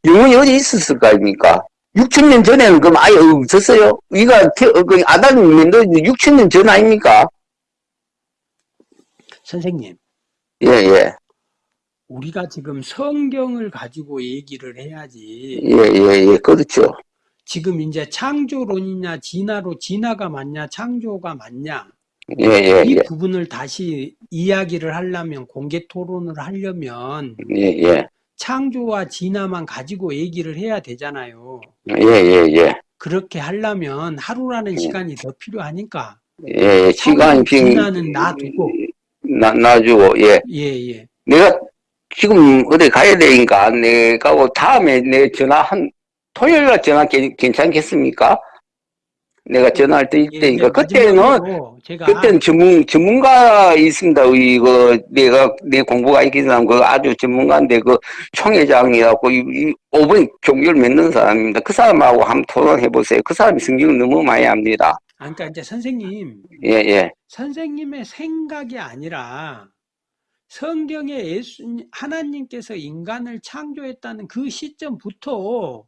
Speaker 2: 영혼이 어디 있었을 거 아닙니까? 6천년 전에는 그럼 아예 없었어요? 우리가 태, 어, 그 만든 6천년 전 아닙니까?
Speaker 1: 선생님
Speaker 2: 예, 예.
Speaker 1: 우리가 지금 성경을 가지고 얘기를 해야지
Speaker 2: 예, 예, 예. 그렇죠.
Speaker 1: 지금 이제 창조론이냐 진화로 진화가 맞냐 창조가 맞냐
Speaker 2: 예, 예,
Speaker 1: 이
Speaker 2: 예.
Speaker 1: 부분을 다시 이야기를 하려면 공개 토론을 하려면
Speaker 2: 예, 예.
Speaker 1: 창조와 진화만 가지고 얘기를 해야 되잖아요.
Speaker 2: 예, 예, 예.
Speaker 1: 그렇게 하려면 하루라는 시간이 더 필요하니까
Speaker 2: 예, 예. 빈.
Speaker 1: 진화는 놔두고
Speaker 2: 나, 놔주고, 예.
Speaker 1: 예, 예.
Speaker 2: 내가 지금 어디 가야 되니까 내가 뭐 다음에 내 전화 한 토요일 날 전화 괜- 괜찮겠습니까? 내가 전화할 때
Speaker 1: 예,
Speaker 2: 있다니까
Speaker 1: 예,
Speaker 2: 그때는
Speaker 1: 마지막으로 제가
Speaker 2: 그때는 전문 전문가 있습니다. 이거 내가 내 공부가 있긴 사람 그 아주 전문가인데 그 총회장이라고 이, 이 5번 종교를 맺는 사람입니다. 그 사람하고 한번 토론해 보세요. 그 사람이 성경을 너무 많이 압니다.
Speaker 1: 아, 그러니까 이제 선생님
Speaker 2: 예, 예.
Speaker 1: 선생님의 생각이 아니라 성경에 예수 하나님께서 인간을 창조했다는 그 시점부터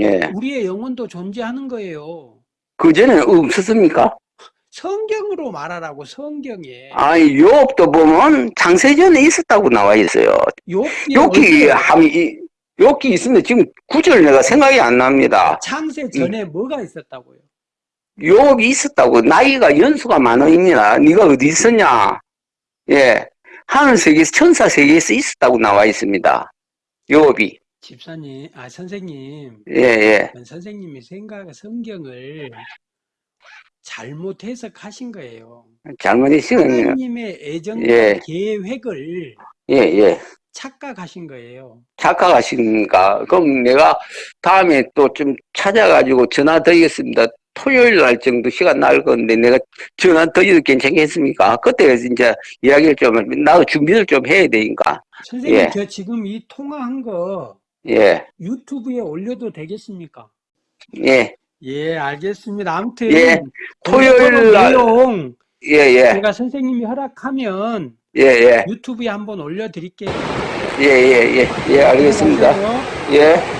Speaker 2: 예.
Speaker 1: 우리의 영혼도 존재하는 거예요.
Speaker 2: 그 전에는 없었습니까?
Speaker 1: 성경으로 말하라고 성경에
Speaker 2: 아니, 욥도 보면 창세전에 있었다고 나와 있어요.
Speaker 1: 욥기
Speaker 2: 함이 여기 있는데 지금 구절 내가 생각이 안 납니다.
Speaker 1: 창세 전에 뭐가 있었다고요?
Speaker 2: 욥이 있었다고 나이가 연수가 많으입니다. 네가 어디 있었냐? 예, 하늘 세계에서 천사 세계에서 있었다고 나와 있습니다. 욥이
Speaker 1: 집사님, 아 선생님,
Speaker 2: 예, 예,
Speaker 1: 선생님이 생각 성경을 잘못 해석하신 거예요.
Speaker 2: 잘못했으면
Speaker 1: 하나님의 애정과
Speaker 2: 예.
Speaker 1: 계획을
Speaker 2: 예, 예.
Speaker 1: 착각하신 거예요.
Speaker 2: 착각하십니까? 그럼 내가 다음에 또 좀 찾아가지고 전화 드리겠습니다. 토요일 날 정도 시간 날 건데 내가 전화 드려도 괜찮겠습니까? 그때 이제 이야기를 좀, 나도 준비를 좀 해야 되니까.
Speaker 1: 선생님,
Speaker 2: 예.
Speaker 1: 저 지금 이 통화한 거
Speaker 2: 예,
Speaker 1: 유튜브에 올려도 되겠습니까?
Speaker 2: 예,
Speaker 1: 예, 알겠습니다. 아무튼
Speaker 2: 예.
Speaker 1: 토요일
Speaker 2: 날-
Speaker 1: 내용
Speaker 2: 예, 예,
Speaker 1: 제가 선생님이 허락하면
Speaker 2: 예, 예,
Speaker 1: 유튜브에 한번 올려 드릴게요.
Speaker 2: 예, 예, 예, 예, 알겠습니다. 예.